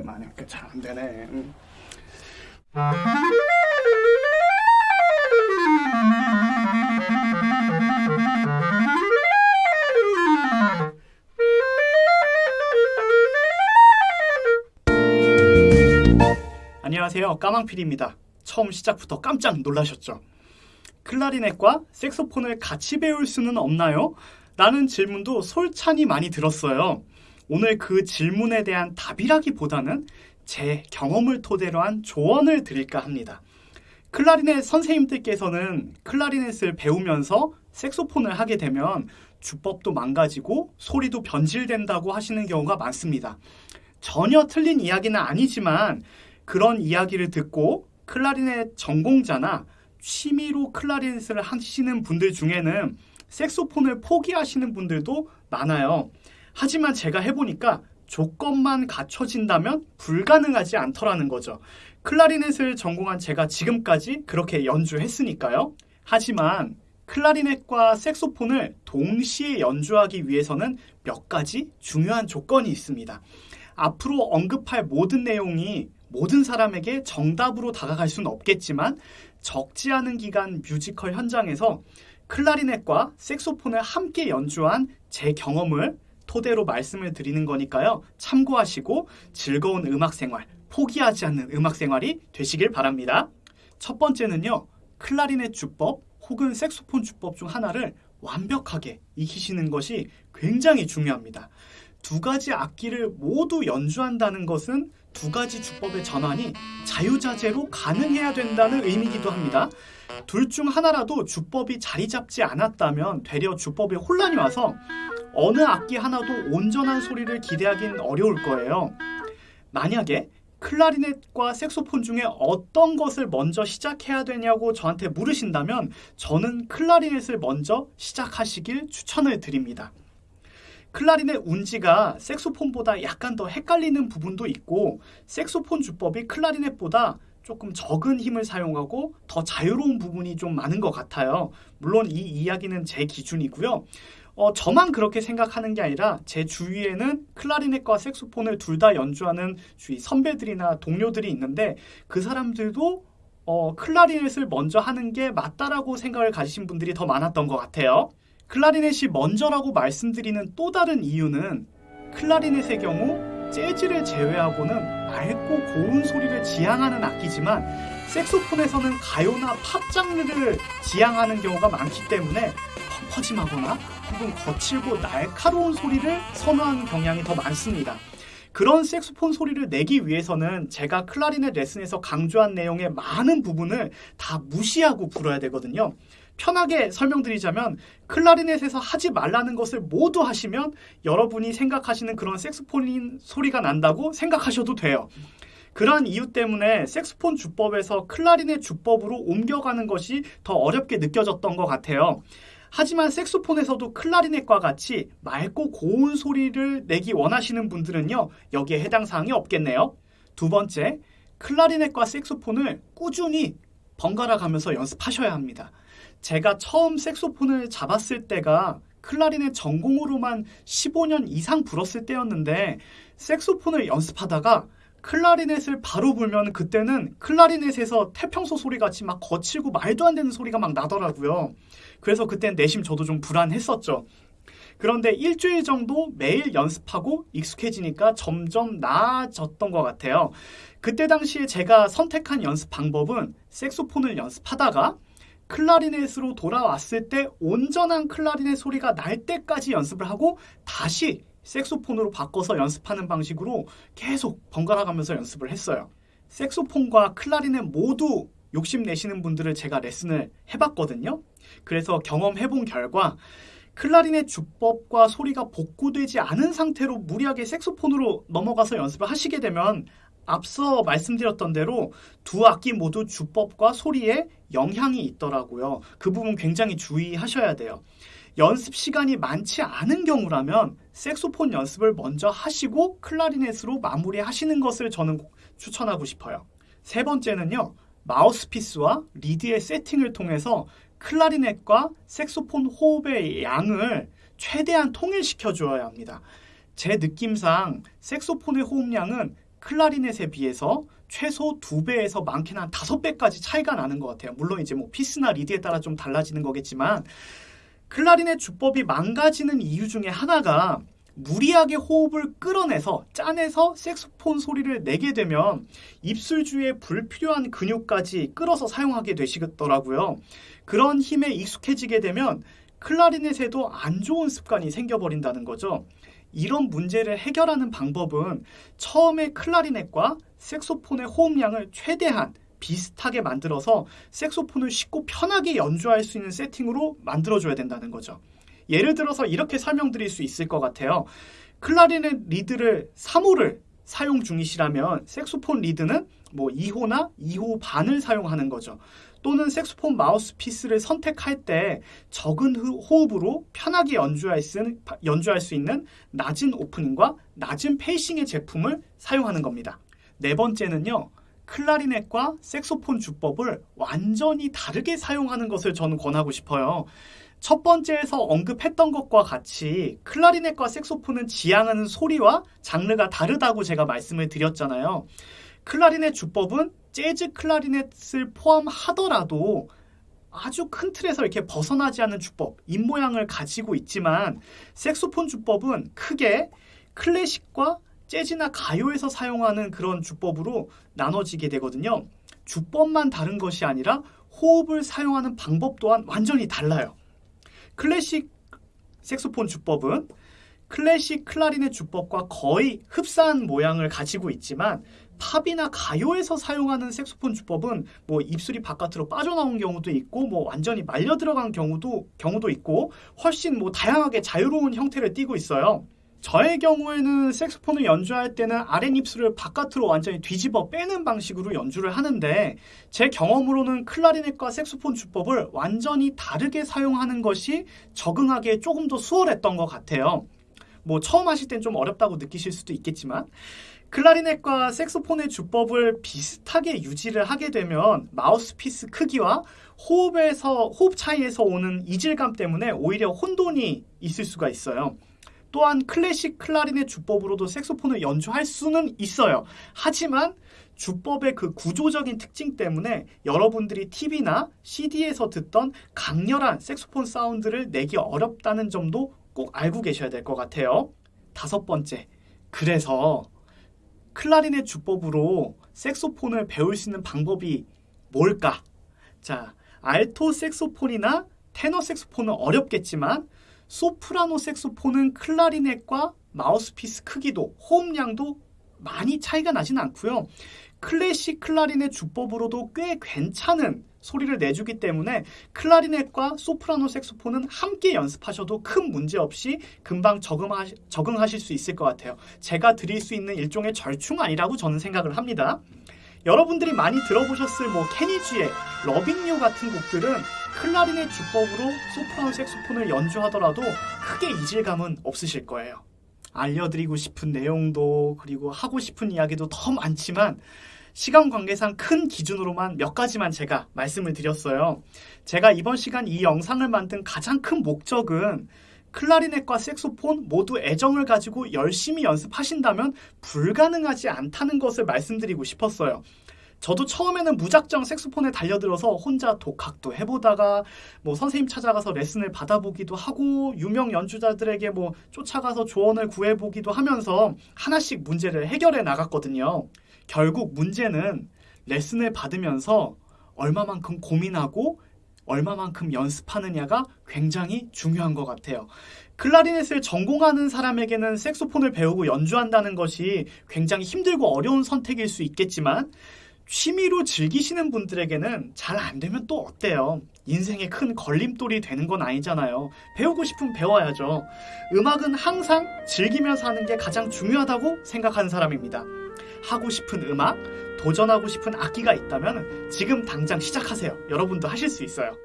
오랜만에 잘안 되네. 음. 안녕하세요. 까망필입니다. 처음 시작부터 깜짝 놀라셨죠? 클라리넷과 색소폰을 같이 배울 수는 없나요? 라는 질문도 솔찬히 많이 들었어요. 오늘 그 질문에 대한 답이라기보다는 제 경험을 토대로 한 조언을 드릴까 합니다. 클라리넷 선생님들께서는 클라리넷을 배우면서 색소폰을 하게 되면 주법도 망가지고 소리도 변질된다고 하시는 경우가 많습니다. 전혀 틀린 이야기는 아니지만 그런 이야기를 듣고 클라리넷 전공자나 취미로 클라리넷을 하시는 분들 중에는 색소폰을 포기하시는 분들도 많아요. 하지만 제가 해보니까 조건만 갖춰진다면 불가능하지 않더라는 거죠. 클라리넷을 전공한 제가 지금까지 그렇게 연주했으니까요. 하지만 클라리넷과 색소폰을 동시에 연주하기 위해서는 몇 가지 중요한 조건이 있습니다. 앞으로 언급할 모든 내용이 모든 사람에게 정답으로 다가갈 수는 없겠지만 적지 않은 기간 뮤지컬 현장에서 클라리넷과 색소폰을 함께 연주한 제 경험을 토대로 말씀을 드리는 거니까요. 참고하시고 즐거운 음악 생활, 포기하지 않는 음악 생활이 되시길 바랍니다. 첫 번째는요. 클라리넷 주법 혹은 색소폰 주법 중 하나를 완벽하게 익히시는 것이 굉장히 중요합니다. 두 가지 악기를 모두 연주한다는 것은 두 가지 주법의 전환이 자유자재로 가능해야 된다는 의미이기도 합니다. 둘 중 하나라도 주법이 자리 잡지 않았다면 되려 주법에 혼란이 와서 어느 악기 하나도 온전한 소리를 기대하기는 어려울 거예요. 만약에 클라리넷과 색소폰 중에 어떤 것을 먼저 시작해야 되냐고 저한테 물으신다면 저는 클라리넷을 먼저 시작하시길 추천을 드립니다. 클라리넷 운지가 색소폰보다 약간 더 헷갈리는 부분도 있고 색소폰 주법이 클라리넷보다 조금 적은 힘을 사용하고 더 자유로운 부분이 좀 많은 것 같아요. 물론 이 이야기는 제 기준이고요. 어, 저만 그렇게 생각하는 게 아니라 제 주위에는 클라리넷과 색소폰을 둘 다 연주하는 주위 선배들이나 동료들이 있는데 그 사람들도 어, 클라리넷을 먼저 하는 게 맞다라고 생각을 가지신 분들이 더 많았던 것 같아요. 클라리넷이 먼저라고 말씀드리는 또 다른 이유는 클라리넷의 경우 재즈를 제외하고는 맑고 고운 소리를 지향하는 악기지만 색소폰에서는 가요나 팝 장르를 지향하는 경우가 많기 때문에 펑퍼짐하거나 혹은 거칠고 날카로운 소리를 선호하는 경향이 더 많습니다. 그런 색소폰 소리를 내기 위해서는 제가 클라리넷 레슨에서 강조한 내용의 많은 부분을 다 무시하고 불어야 되거든요. 편하게 설명드리자면 클라리넷에서 하지 말라는 것을 모두 하시면 여러분이 생각하시는 그런 색소폰 소리가 난다고 생각하셔도 돼요. 그러한 이유 때문에 색소폰 주법에서 클라리넷 주법으로 옮겨가는 것이 더 어렵게 느껴졌던 것 같아요. 하지만 색소폰에서도 클라리넷과 같이 맑고 고운 소리를 내기 원하시는 분들은요, 여기에 해당 사항이 없겠네요. 두 번째, 클라리넷과 색소폰을 꾸준히 번갈아 가면서 연습하셔야 합니다. 제가 처음 색소폰을 잡았을 때가 클라리넷 전공으로만 15년 이상 불었을 때였는데 색소폰을 연습하다가 클라리넷을 바로 불면 그때는 클라리넷에서 태평소 소리 같이 막 거칠고 말도 안 되는 소리가 막 나더라고요. 그래서 그땐 내심 저도 좀 불안했었죠. 그런데 일주일 정도 매일 연습하고 익숙해지니까 점점 나아졌던 것 같아요. 그때 당시에 제가 선택한 연습 방법은 색소폰을 연습하다가 클라리넷으로 돌아왔을 때 온전한 클라리넷 소리가 날 때까지 연습을 하고 다시 색소폰으로 바꿔서 연습하는 방식으로 계속 번갈아 가면서 연습을 했어요. 색소폰과 클라리넷 모두 욕심내시는 분들을 제가 레슨을 해봤거든요. 그래서 경험해본 결과 클라리넷 주법과 소리가 복구되지 않은 상태로 무리하게 색소폰으로 넘어가서 연습을 하시게 되면 앞서 말씀드렸던 대로 두 악기 모두 주법과 소리에 영향이 있더라고요. 그 부분 굉장히 주의하셔야 돼요. 연습 시간이 많지 않은 경우라면 색소폰 연습을 먼저 하시고 클라리넷으로 마무리하시는 것을 저는 추천하고 싶어요. 세 번째는요. 마우스피스와 리드의 세팅을 통해서 클라리넷과 색소폰 호흡의 양을 최대한 통일시켜 주어야 합니다. 제 느낌상 색소폰의 호흡량은 클라리넷에 비해서 최소 2배에서 많게는 한 5배까지 차이가 나는 것 같아요. 물론 이제 뭐 피스나 리드에 따라 좀 달라지는 거겠지만 클라리넷 주법이 망가지는 이유 중에 하나가 무리하게 호흡을 끌어내서 짜내서 색소폰 소리를 내게 되면 입술 주위에 불필요한 근육까지 끌어서 사용하게 되시더라고요. 그런 힘에 익숙해지게 되면 클라리넷에도 안 좋은 습관이 생겨버린다는 거죠. 이런 문제를 해결하는 방법은 처음에 클라리넷과 색소폰의 호흡량을 최대한 비슷하게 만들어서 색소폰을 쉽고 편하게 연주할 수 있는 세팅으로 만들어줘야 된다는 거죠. 예를 들어서 이렇게 설명드릴 수 있을 것 같아요. 클라리넷 리드를 3호를 사용 중이시라면 색소폰 리드는 뭐 2호나 2호 반을 사용하는 거죠. 또는 색소폰 마우스피스를 선택할 때 적은 호흡으로 편하게 연주할 수, 있는 낮은 오프닝과 낮은 페이싱의 제품을 사용하는 겁니다. 네 번째는요. 클라리넷과 색소폰 주법을 완전히 다르게 사용하는 것을 저는 권하고 싶어요. 첫 번째에서 언급했던 것과 같이 클라리넷과 색소폰은 지향하는 소리와 장르가 다르다고 제가 말씀을 드렸잖아요. 클라리넷 주법은 재즈 클라리넷을 포함하더라도 아주 큰 틀에서 이렇게 벗어나지 않는 주법, 입모양을 가지고 있지만 색소폰 주법은 크게 클래식과 재즈나 가요에서 사용하는 그런 주법으로 나눠지게 되거든요. 주법만 다른 것이 아니라 호흡을 사용하는 방법 또한 완전히 달라요. 클래식 색소폰 주법은 클래식 클라리넷 주법과 거의 흡사한 모양을 가지고 있지만 팝이나 가요에서 사용하는 색소폰 주법은 뭐 입술이 바깥으로 빠져나온 경우도 있고 뭐 완전히 말려 들어간 경우도 경우도 있고 훨씬 뭐 다양하게 자유로운 형태를 띠고 있어요. 저의 경우에는 색소폰을 연주할 때는 아랫입술을 바깥으로 완전히 뒤집어 빼는 방식으로 연주를 하는데 제 경험으로는 클라리넷과 색소폰 주법을 완전히 다르게 사용하는 것이 적응하기에 조금 더 수월했던 것 같아요. 뭐 처음 하실 땐 좀 어렵다고 느끼실 수도 있겠지만 클라리넷과 색소폰의 주법을 비슷하게 유지를 하게 되면 마우스피스 크기와 호흡에서 호흡 차이에서 오는 이질감 때문에 오히려 혼돈이 있을 수가 있어요. 또한 클래식 클라리넷 주법으로도 색소폰을 연주할 수는 있어요. 하지만 주법의 그 구조적인 특징 때문에 여러분들이 TV나 CD에서 듣던 강렬한 색소폰 사운드를 내기 어렵다는 점도 꼭 알고 계셔야 될 것 같아요. 다섯 번째, 그래서 클라리넷 주법으로 색소폰을 배울 수 있는 방법이 뭘까? 자, 알토 색소폰이나 테너 색소폰은 어렵겠지만 소프라노 색소폰은 클라리넷과 마우스피스 크기도 호흡량도 많이 차이가 나진 않고요. 클래식 클라리넷 주법으로도 꽤 괜찮은 소리를 내주기 때문에 클라리넷과 소프라노 색소폰은 함께 연습하셔도 큰 문제 없이 금방 적응하시, 적응하실 수 있을 것 같아요. 제가 드릴 수 있는 일종의 절충안이라고 저는 생각을 합니다. 여러분들이 많이 들어보셨을 뭐 케니지의 러빙 유 같은 곡들은 클라리넷 주법으로 소프라노 색소폰을 연주하더라도 크게 이질감은 없으실 거예요. 알려드리고 싶은 내용도 그리고 하고 싶은 이야기도 더 많지만 시간 관계상 큰 기준으로만 몇 가지만 제가 말씀을 드렸어요. 제가 이번 시간 이 영상을 만든 가장 큰 목적은 클라리넷과 색소폰 모두 애정을 가지고 열심히 연습하신다면 불가능하지 않다는 것을 말씀드리고 싶었어요. 저도 처음에는 무작정 색소폰에 달려들어서 혼자 독학도 해보다가 뭐 선생님 찾아가서 레슨을 받아보기도 하고 유명 연주자들에게 뭐 쫓아가서 조언을 구해보기도 하면서 하나씩 문제를 해결해 나갔거든요. 결국 문제는 레슨을 받으면서 얼마만큼 고민하고 얼마만큼 연습하느냐가 굉장히 중요한 것 같아요. 클라리넷을 전공하는 사람에게는 색소폰을 배우고 연주한다는 것이 굉장히 힘들고 어려운 선택일 수 있겠지만 취미로 즐기시는 분들에게는 잘 안 되면 또 어때요? 인생의 큰 걸림돌이 되는 건 아니잖아요. 배우고 싶으면 배워야죠. 음악은 항상 즐기면서 하는 게 가장 중요하다고 생각하는 사람입니다. 하고 싶은 음악, 도전하고 싶은 악기가 있다면 지금 당장 시작하세요. 여러분도 하실 수 있어요.